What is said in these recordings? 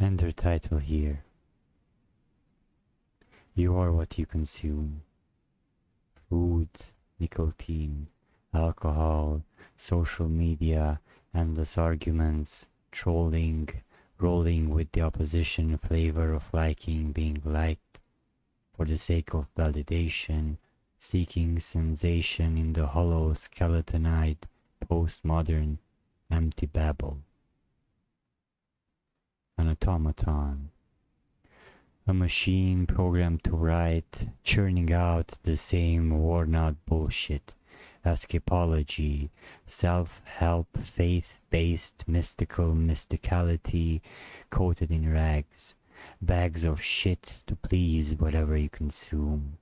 Enter title here. You are what you consume. Food, nicotine, alcohol, social media, endless arguments, trolling, rolling with the opposition flavor of liking being liked for the sake of validation, seeking sensation in the hollow skeletonized postmodern empty babble. Automaton. A machine programmed to write, churning out the same worn out bullshit. Escapology, self help, faith based mystical mysticality coated in rags, bags of shit to please whatever you consume.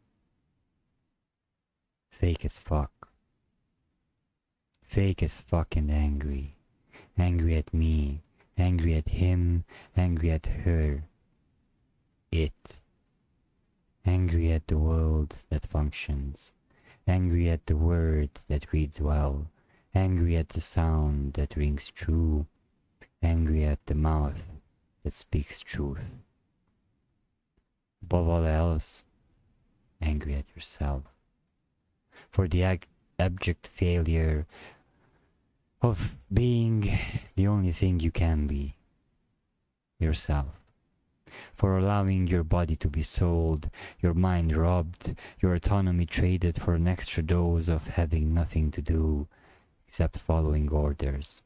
Fake as fuck. Fake as fuck and angry. Angry at me, angry at him, angry at her. It. Angry at the world that functions. Angry at the word that reads well. Angry at the sound that rings true. Angry at the mouth that speaks truth. Above all else, angry at yourself. For the abject failure of being the only thing you can be yourself. For allowing your body to be sold, your mind robbed, your autonomy traded for an extra dose of having nothing to do except following orders.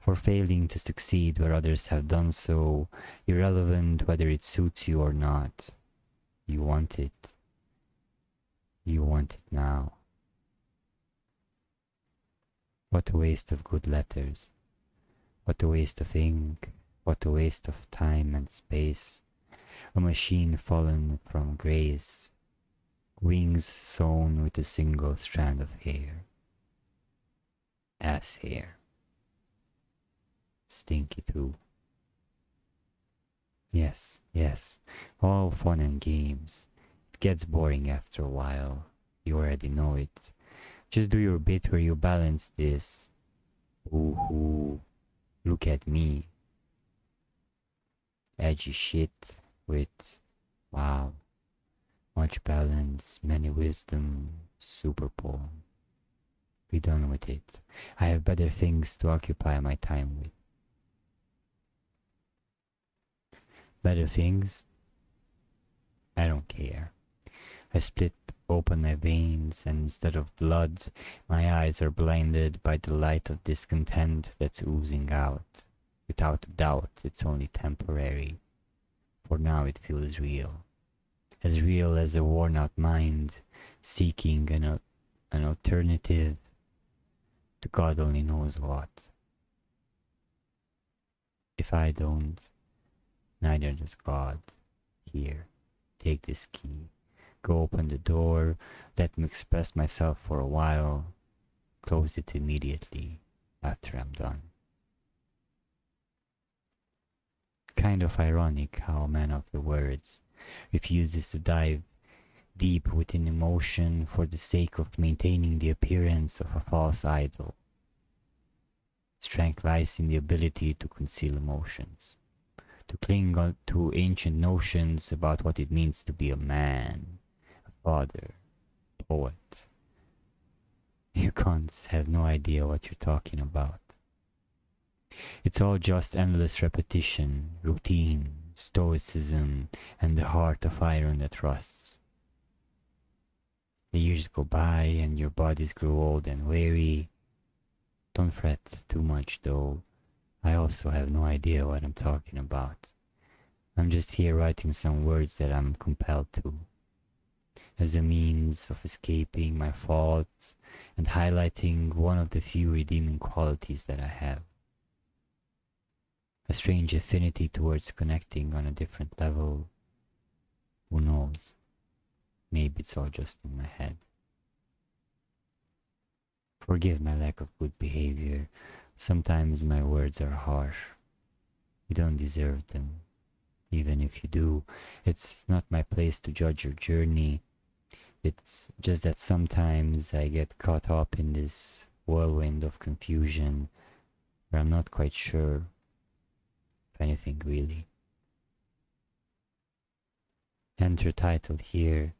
For failing to succeed where others have done so, irrelevant whether it suits you or not. You want it. You want it now. What a waste of good letters. What a waste of ink. What a waste of time and space. A machine fallen from grace. Wings sewn with a single strand of hair. Ass hair. Stinky too. Yes, yes, all fun and games. It gets boring after a while. You already know it. Just do your bit where you balance this. Ooh, look at me. Edgy shit with, wow, much balance, many wisdom, super poem. Be done with it. I have better things to occupy my time with. Better things? I don't care. I split open my veins, and instead of blood, my eyes are blinded by the light of discontent that's oozing out. Without a doubt, it's only temporary. For now it feels real. As real as a worn out mind seeking an, an alternative to God only knows what. If I don't, neither does God. Here, take this key. Go open the door, let me express myself for a while, close it immediately after I'm done. Kind of ironic how a man of the words refuses to dive deep within emotion for the sake of maintaining the appearance of a false idol. Strength lies in the ability to conceal emotions, to cling to ancient notions about what it means to be a man, father, poet. You cunts have no idea what you're talking about. It's all just endless repetition, routine, stoicism, and the heart of iron that rusts. The years go by and your bodies grow old and weary. Don't fret too much though. I also have no idea what I'm talking about. I'm just here writing some words that I'm compelled to. As a means of escaping my faults and highlighting one of the few redeeming qualities that I have a strange affinity towards connecting on a different level. Who knows? Maybe it's all just in my head. Forgive my lack of good behavior. Sometimes my words are harsh. You don't deserve them. Even if you do, it's not my place to judge your journey. It's just that sometimes I get caught up in this whirlwind of confusion where I'm not quite sure if anything really. Enter title here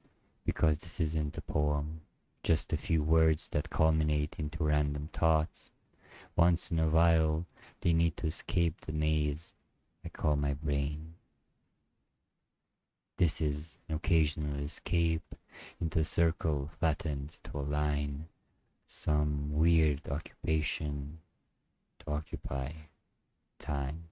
because this isn't a poem, just a few words that culminate into random thoughts. Once in a while, they need to escape the maze I call my brain. This is an occasional escape into a circle flattened to a line, some weird occupation to occupy time.